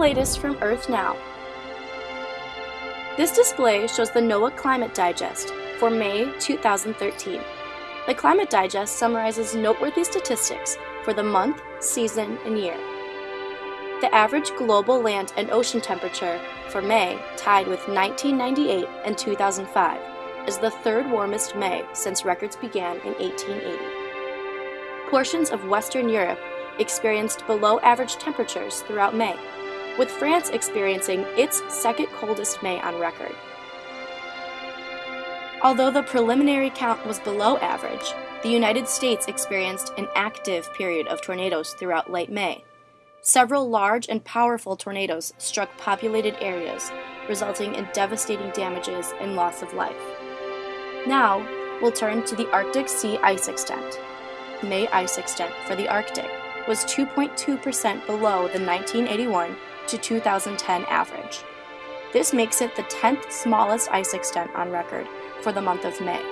latest from Earth Now. This display shows the NOAA Climate Digest for May 2013. The Climate Digest summarizes noteworthy statistics for the month, season, and year. The average global land and ocean temperature for May tied with 1998 and 2005 is the third warmest May since records began in 1880. Portions of Western Europe experienced below average temperatures throughout May, with France experiencing its second coldest May on record. Although the preliminary count was below average, the United States experienced an active period of tornadoes throughout late May. Several large and powerful tornadoes struck populated areas, resulting in devastating damages and loss of life. Now, we'll turn to the Arctic Sea ice extent. May ice extent for the Arctic was 2.2% below the 1981 to 2010 average. This makes it the 10th smallest ice extent on record for the month of May.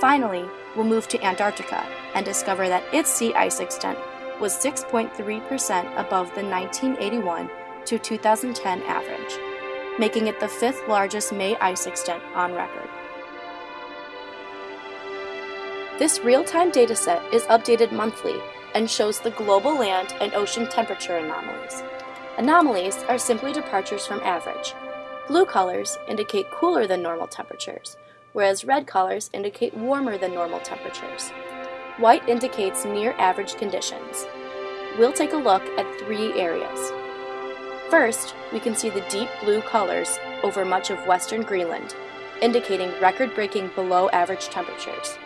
Finally, we'll move to Antarctica and discover that its sea ice extent was 6.3% above the 1981 to 2010 average, making it the fifth largest May ice extent on record. This real-time dataset is updated monthly and shows the global land and ocean temperature anomalies. Anomalies are simply departures from average. Blue colors indicate cooler than normal temperatures, whereas red colors indicate warmer than normal temperatures. White indicates near average conditions. We'll take a look at three areas. First, we can see the deep blue colors over much of western Greenland, indicating record-breaking below average temperatures.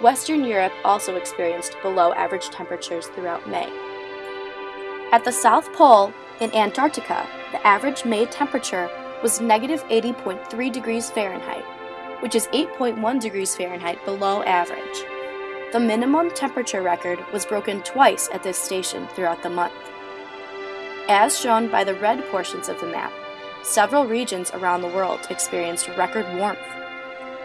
Western Europe also experienced below average temperatures throughout May. At the South Pole, in Antarctica, the average May temperature was negative 80.3 degrees Fahrenheit, which is 8.1 degrees Fahrenheit below average. The minimum temperature record was broken twice at this station throughout the month. As shown by the red portions of the map, several regions around the world experienced record warmth.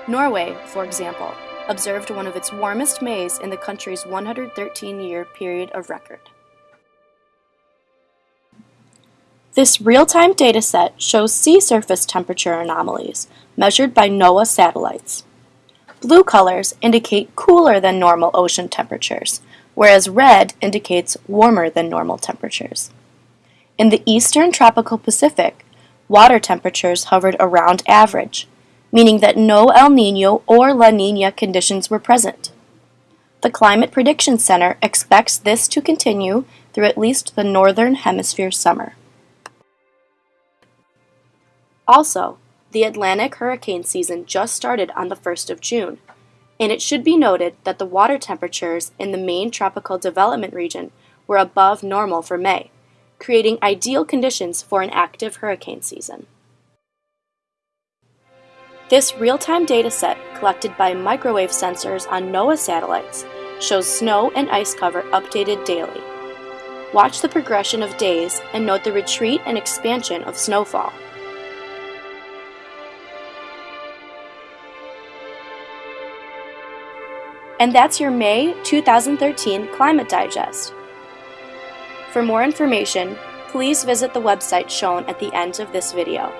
Norway, for example, observed one of its warmest Mays in the country's 113-year period of record. This real-time dataset shows sea surface temperature anomalies measured by NOAA satellites. Blue colors indicate cooler than normal ocean temperatures, whereas red indicates warmer than normal temperatures. In the eastern tropical Pacific, water temperatures hovered around average, meaning that no El Nino or La Nina conditions were present. The Climate Prediction Center expects this to continue through at least the northern hemisphere summer. Also, the Atlantic hurricane season just started on the 1st of June, and it should be noted that the water temperatures in the main tropical development region were above normal for May, creating ideal conditions for an active hurricane season. This real-time dataset collected by microwave sensors on NOAA satellites shows snow and ice cover updated daily. Watch the progression of days and note the retreat and expansion of snowfall. And that's your May 2013 Climate Digest. For more information, please visit the website shown at the end of this video.